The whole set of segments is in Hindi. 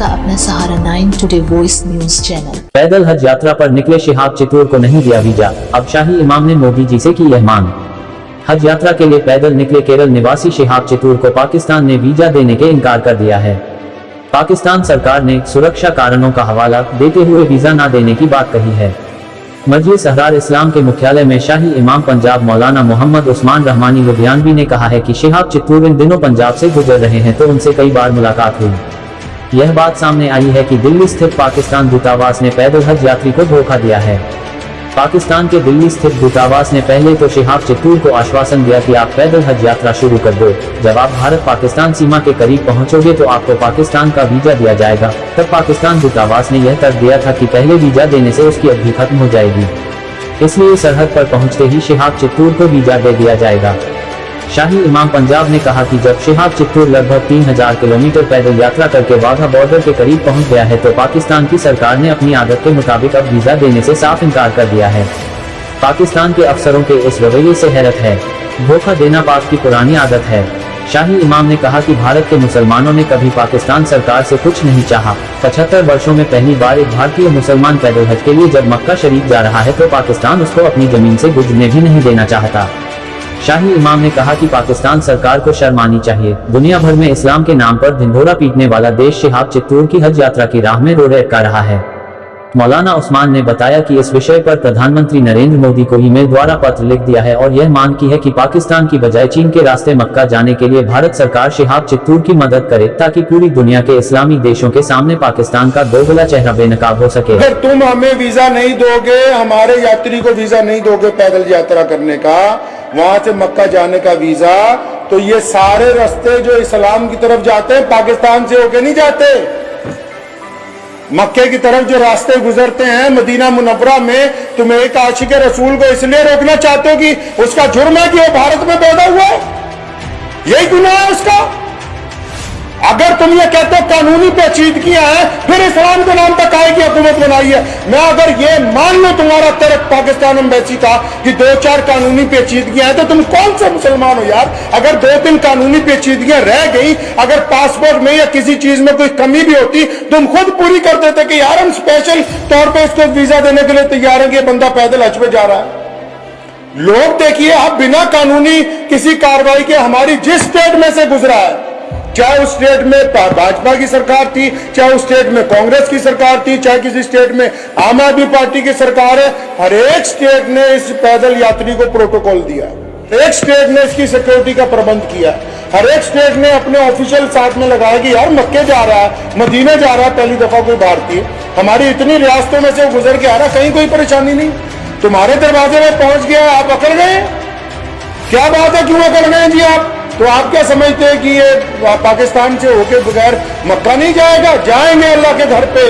का अपना सहारा nine today voice news channel पैदल हज यात्रा पर निकले शिहाब चित्तूर को नहीं दिया वीज़ा। अब शाही इमाम ने मोदी जी से की यह मांग। हज यात्रा के लिए पैदल निकले केरल निवासी शिहाब चित्तूर को पाकिस्तान ने वीज़ा देने के इनकार कर दिया है। पाकिस्तान सरकार ने सुरक्षा कारणों का हवाला देते हुए वीज़ा न देने की बात कही है। मजलिस अहरार इस्लाम के मुख्यालय में शाही इमाम पंजाब मौलाना मोहम्मद उस्मान रहमानी लुधियानवी ने कहा है कि शिहाब चित्तूर इन दिनों पंजाब से गुजर रहे हैं तो उनसे कई बार मुलाकात हुई। यह बात सामने आई है कि दिल्ली स्थित पाकिस्तान दूतावास ने पैदल हज यात्री को धोखा दिया है। पाकिस्तान के दिल्ली स्थित दूतावास ने पहले तो शिहाब चित्तूर को आश्वासन दिया कि आप पैदल हज यात्रा शुरू कर दो। जब आप भारत पाकिस्तान सीमा के करीब पहुंचोगे तो आपको पाकिस्तान का वीज़ा दिया जाएगा। तब पाकिस्तान दूतावास ने यह तर्क दिया था कि पहले वीज़ा देने से उसकी अवधि खत्म हो जाएगी। इसलिए सरहद पर पहुँचते ही शिहाब चित्तूर को वीज़ा दे दिया जाएगा। शाही इमाम पंजाब ने कहा कि जब शिहाब चित्तूर लगभग 3000 किलोमीटर पैदल यात्रा करके वाघा बॉर्डर के करीब पहुँच गया है तो पाकिस्तान की सरकार ने अपनी आदत के मुताबिक अब वीज़ा देने से साफ़ इनकार कर दिया है। पाकिस्तान के अफसरों के इस रवैये से हैरत है। धोखा देना पाक की पुरानी आदत है। शाही इमाम ने कहा कि भारत के मुसलमानों ने कभी पाकिस्तान सरकार से कुछ नहीं चाहा। पचहत्तर वर्षों में पहली बार एक भारतीय मुसलमान पैदल हज के लिए जब मक्का शरीफ जा रहा है तो पाकिस्तान उसको अपनी ज़मीन से गुजरने भी नहीं देना चाहता। शाही इमाम ने कहा कि पाकिस्तान सरकार को शर्म आनी चाहिए। दुनिया भर में इस्लाम के नाम पर ढिंढोरा पीटने वाला देश शिहाब चित्तूर की हज यात्रा की राह में रोड़े अटका रहा है। मौलाना उस्मान ने बताया कि इस विषय पर प्रधानमंत्री नरेंद्र मोदी को ईमेल द्वारा पत्र लिख दिया है और यह मांग की है कि पाकिस्तान की बजाय चीन के रास्ते मक्का जाने के लिए भारत सरकार शिहाब चित्तूर की मदद करे ताकि पूरी दुनिया के इस्लामी देशों के सामने पाकिस्तान का दोगला चेहरा बेनकाब हो सके। अगर तुम हमें वीज़ा नहीं दोगे, हमारे यात्री को वीज़ा नहीं दोगे पैदल यात्रा करने का, वहाँ से मक्का जाने का वीज़ा तो ये सारे रास्ते जो इस्लाम की तरफ़ जाते हैं, पाकिस्तान से होके नहीं जाते। मक्के की तरफ़ जो रास्ते गुजरते हैं, मदीना मुनवरा में तुम एक आशिक रसूल को इसलिए रोकना चाहते हो कि उसका जुर्म है कि वो भारत में पैदा हुआ है। यही गुना है उसका। अगर तुम ये कहते हो कानूनी पेचीदगियाँ हैं, फिर इस्लाम के नाम पर की हुकूमत बनाई है। मैं अगर ये मान लो तुम्हारा तर्क पाकिस्तान एम्बेसी का कि दो चार कानूनी पेचीदगियाँ हैं तो तुम कौन से मुसलमान हो यार? अगर दो तीन कानूनी पेचीदगियाँ रह गई, अगर पासपोर्ट में या किसी चीज़ में कोई कमी भी होती, तुम खुद पूरी कर देते कि यार हम स्पेशल तौर पर इसको वीज़ा देने के लिए तैयार हैं कि बंदा पैदल हज पे जा रहा है। लोग देखिए, आप बिना कानूनी किसी कार्रवाई के हमारी जिस स्टेट में से गुजरा है चाहे उस स्टेट में भाजपा की सरकार थी, चाहे उस स्टेट में कांग्रेस की सरकार थी, चाहे किसी स्टेट में आम आदमी पार्टी की सरकार है, हर एक स्टेट ने इस पैदल यात्री को प्रोटोकॉल दिया। एक स्टेट ने इसकी सिक्योरिटी का प्रबंध किया। हर एक स्टेट ने अपने ऑफिशियल साथ में लगाया कि यार मक्के जा रहा है, मदीने जा रहा है, पहली दफ़ा कोई भारतीय। हमारी इतनी रियासतों में से गुजर के आ रहा कहीं कोई परेशानी नहीं। तुम्हारे दरवाजे में पहुँच गया, आप अकड़ गए? क्या बात है, क्यों अकड़ गए जी आप? तो आप क्या समझते हैं कि ये पाकिस्तान से होके बगैर मक्का नहीं जाएगा? जाएँगे अल्लाह के घर पे।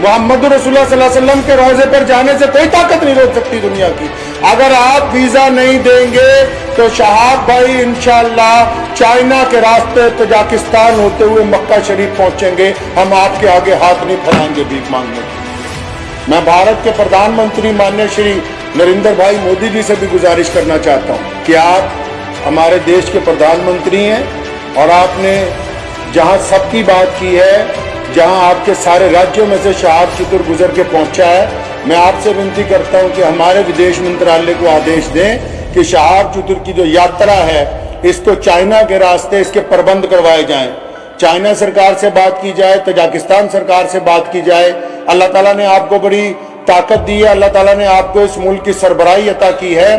मोहम्मद रसुल्लाम के रोज़े पर जाने से कोई ताकत नहीं रोक सकती दुनिया की। अगर आप वीज़ा नहीं देंगे तो शहाब भाई इंशाला चाइना के रास्ते तजाकिस्तान होते हुए मक्का शरीफ पहुँचेंगे। हम आपके आगे हाथ नहीं फैलाएँगे भीख मांगने। मैं भारत के प्रधानमंत्री मान्य श्री नरेंद्र भाई मोदी जी से भी गुजारिश करना चाहता हूँ कि आप हमारे देश के प्रधानमंत्री हैं और आपने जहाँ सबकी बात की है, जहाँ आपके सारे राज्यों में से शहाब चतुर गुजर के पहुँचा है, मैं आपसे विनती करता हूँ कि हमारे विदेश मंत्रालय को आदेश दें कि शहाब चतुर की जो यात्रा है, इसको चाइना के रास्ते इसके प्रबंध करवाए जाएँ। चाइना सरकार से बात की जाए, तजाकिस्तान सरकार से बात की जाए, अल्लाह ताला ने आपको बड़ी ताकत दी है, अल्लाह ताला ने आपको इस मुल्क की सरबराही अता की है।